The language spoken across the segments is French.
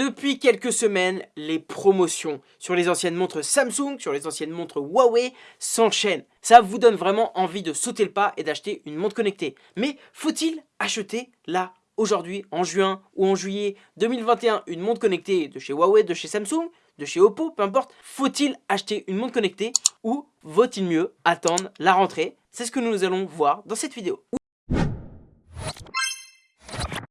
Depuis quelques semaines, les promotions sur les anciennes montres Samsung, sur les anciennes montres Huawei s'enchaînent. Ça vous donne vraiment envie de sauter le pas et d'acheter une montre connectée. Mais faut-il acheter là aujourd'hui, en juin ou en juillet 2021, une montre connectée de chez Huawei, de chez Samsung, de chez Oppo, peu importe, faut-il acheter une montre connectée ou vaut-il mieux attendre la rentrée? C'est ce que nous allons voir dans cette vidéo.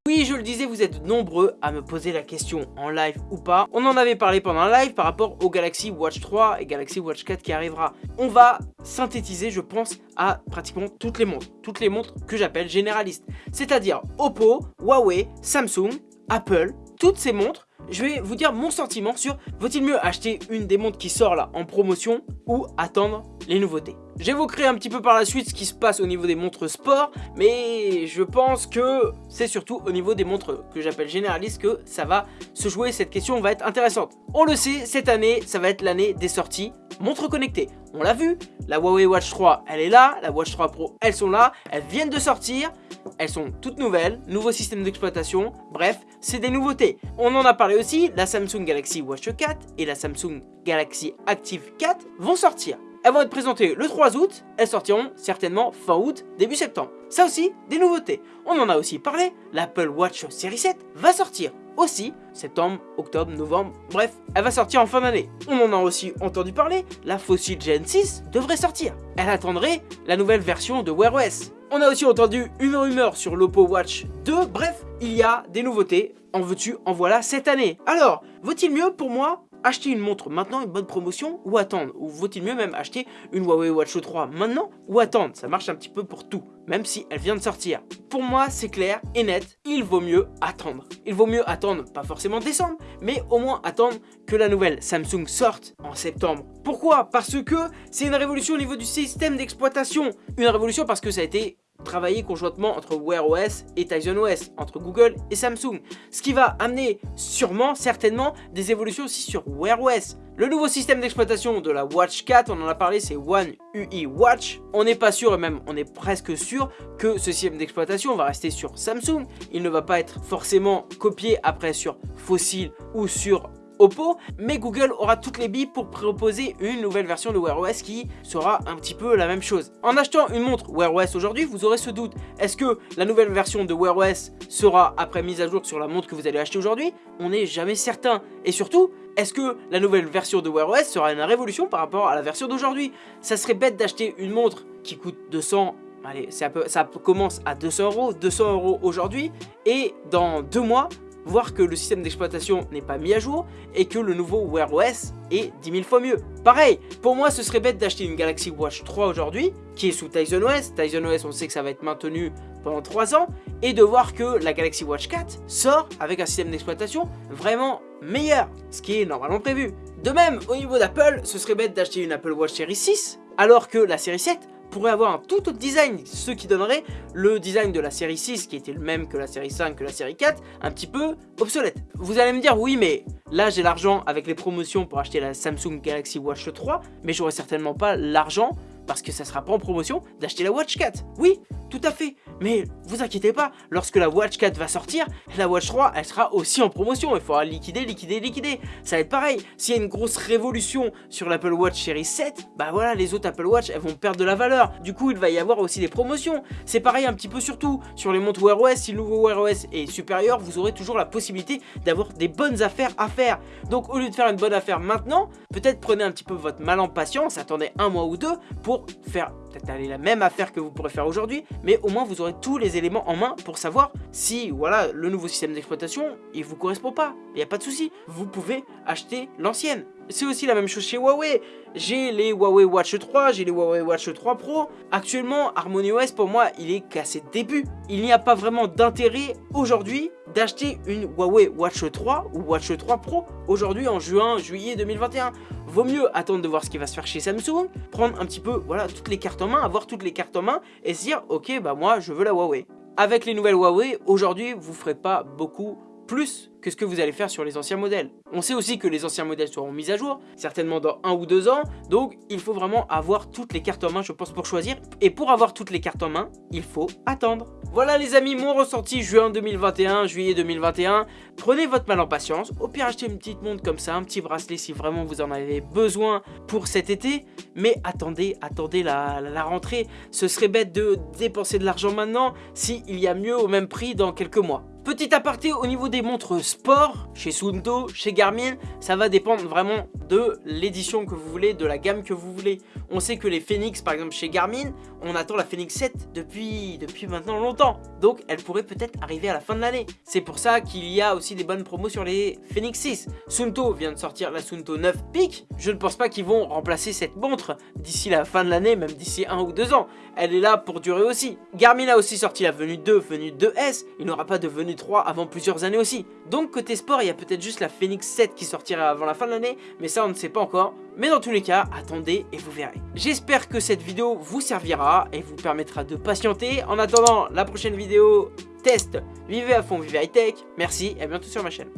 Oui, je le disais, vous êtes nombreux à me poser la question en live ou pas. On en avait parlé pendant un live par rapport au Galaxy Watch 3 et Galaxy Watch 4 qui arrivera. On va synthétiser, je pense, à pratiquement toutes les montres. Toutes les montres que j'appelle généralistes. C'est-à-dire Oppo, Huawei, Samsung, Apple, toutes ces montres je vais vous dire mon sentiment sur vaut-il mieux acheter une des montres qui sort là en promotion ou attendre les nouveautés. J'évoquerai un petit peu par la suite ce qui se passe au niveau des montres sport, mais je pense que c'est surtout au niveau des montres que j'appelle généralistes que ça va se jouer, cette question va être intéressante. On le sait, cette année, ça va être l'année des sorties montres connectées. On l'a vu, la Huawei Watch 3, elle est là, la Watch 3 Pro, elles sont là, elles viennent de sortir, elles sont toutes nouvelles, nouveau système d'exploitation, bref, c'est des nouveautés. On en a parlé aussi, la Samsung Galaxy Watch 4 et la Samsung Galaxy Active 4 vont sortir. Elles vont être présentées le 3 août, elles sortiront certainement fin août, début septembre. Ça aussi, des nouveautés. On en a aussi parlé, l'Apple Watch Series 7 va sortir aussi, septembre, octobre, novembre, bref, elle va sortir en fin d'année. On en a aussi entendu parler, la Fossil Gen 6 devrait sortir. Elle attendrait la nouvelle version de Wear OS. On a aussi entendu une rumeur sur l'Oppo Watch 2, bref, il y a des nouveautés, en veux-tu, en voilà cette année. Alors, vaut-il mieux pour moi acheter une montre maintenant, une bonne promotion, ou attendre Ou vaut-il mieux même acheter une Huawei Watch 3 maintenant, ou attendre Ça marche un petit peu pour tout, même si elle vient de sortir. Pour moi, c'est clair et net, il vaut mieux attendre. Il vaut mieux attendre, pas forcément décembre, mais au moins attendre que la nouvelle Samsung sorte en septembre. Pourquoi? Parce que c'est une révolution au niveau du système d'exploitation. Une révolution parce que ça a été travailler conjointement entre Wear OS et Tizen OS, entre Google et Samsung. Ce qui va amener sûrement, certainement, des évolutions aussi sur Wear OS. Le nouveau système d'exploitation de la Watch 4, on en a parlé, c'est One UI Watch. On n'est pas sûr, et même on est presque sûr, que ce système d'exploitation va rester sur Samsung. Il ne va pas être forcément copié après sur Fossil ou sur Oppo, mais Google aura toutes les billes pour proposer une nouvelle version de Wear OS qui sera un petit peu la même chose. En achetant une montre Wear OS aujourd'hui, vous aurez ce doute. Est-ce que la nouvelle version de Wear OS sera après mise à jour sur la montre que vous allez acheter aujourd'hui? On n'est jamais certain. Et surtout, est-ce que la nouvelle version de Wear OS sera une révolution par rapport à la version d'aujourd'hui? Ça serait bête d'acheter une montre qui coûte 200 Allez, ça, ça commence à 200 euros, 200 euros aujourd'hui, et dans deux mois, voir que le système d'exploitation n'est pas mis à jour et que le nouveau Wear OS est 10 000 fois mieux. Pareil, pour moi ce serait bête d'acheter une Galaxy Watch 3 aujourd'hui qui est sous Tizen OS. Tizen OS on sait que ça va être maintenu pendant 3 ans et de voir que la Galaxy Watch 4 sort avec un système d'exploitation vraiment meilleur, ce qui est normalement prévu. De même, au niveau d'Apple, ce serait bête d'acheter une Apple Watch Series 6 alors que la série 7 pourrait avoir un tout autre design, ce qui donnerait le design de la série 6 qui était le même que la série 5, que la série 4, un petit peu obsolète. Vous allez me dire oui mais là j'ai l'argent avec les promotions pour acheter la Samsung Galaxy Watch 3 mais j'aurai certainement pas l'argent parce que ça sera pas en promotion d'acheter la Watch 4. Oui, tout à fait. Mais vous inquiétez pas, lorsque la Watch 4 va sortir, la Watch 3, elle sera aussi en promotion. Il faudra liquider, liquider, liquider. Ça va être pareil. S'il y a une grosse révolution sur l'Apple Watch Series 7, bah voilà, les autres Apple Watch, elles vont perdre de la valeur. Du coup, il va y avoir aussi des promotions. C'est pareil un petit peu surtout sur les montres Wear OS. Si le nouveau Wear OS est supérieur, vous aurez toujours la possibilité d'avoir des bonnes affaires à faire. Donc, au lieu de faire une bonne affaire maintenant, peut-être prenez un petit peu votre mal en patience, attendez un mois ou deux pour faire peut-être aller la même affaire que vous pourrez faire aujourd'hui, mais au moins vous aurez tous les éléments en main pour savoir si voilà le nouveau système d'exploitation il vous correspond pas. Il n'y a pas de souci, vous pouvez acheter l'ancienne. C'est aussi la même chose chez Huawei. J'ai les Huawei Watch 3, j'ai les Huawei Watch 3 Pro. Actuellement, HarmonyOS pour moi, il est cassé de début. Il n'y a pas vraiment d'intérêt aujourd'hui d'acheter une Huawei Watch 3 ou Watch 3 Pro aujourd'hui en juin, juillet 2021. Vaut mieux attendre de voir ce qui va se faire chez Samsung, prendre un petit peu voilà toutes les cartes en main, avoir toutes les cartes en main et se dire ok bah moi je veux la Huawei. Avec les nouvelles Huawei, aujourd'hui vous ferez pas beaucoup plus que ce que vous allez faire sur les anciens modèles. On sait aussi que les anciens modèles seront mis à jour, certainement dans un ou deux ans, donc il faut vraiment avoir toutes les cartes en main je pense pour choisir. Et pour avoir toutes les cartes en main, il faut attendre. Voilà les amis, mon ressenti juin 2021, juillet 2021. Prenez votre mal en patience, au pire achetez une petite montre comme ça, un petit bracelet si vraiment vous en avez besoin pour cet été. Mais attendez, attendez la, rentrée, ce serait bête de dépenser de l'argent maintenant s'il y a mieux au même prix dans quelques mois. Petit aparté au niveau des montres sport, chez Sunto, chez Garmin, ça va dépendre vraiment de l'édition que vous voulez, de la gamme que vous voulez. On sait que les Phoenix, par exemple chez Garmin, on attend la Phoenix 7 depuis, depuis maintenant longtemps. Donc elle pourrait peut-être arriver à la fin de l'année. C'est pour ça qu'il y a aussi des bonnes promos sur les Phoenix 6. Sunto vient de sortir la Sunto 9 Peak. Je ne pense pas qu'ils vont remplacer cette montre d'ici la fin de l'année, même d'ici un ou deux ans. Elle est là pour durer aussi. Garmin a aussi sorti la Venue 2, Venue 2S. Il n'aura pas de Venue 3 avant plusieurs années aussi. Donc côté sport, il y a peut-être juste la Phoenix 7 qui sortira avant la fin de l'année, mais ça on ne sait pas encore. Mais dans tous les cas, attendez et vous verrez. J'espère que cette vidéo vous servira et vous permettra de patienter. En attendant la prochaine vidéo test, vivez à fond, vivez high tech. Merci et à bientôt sur ma chaîne.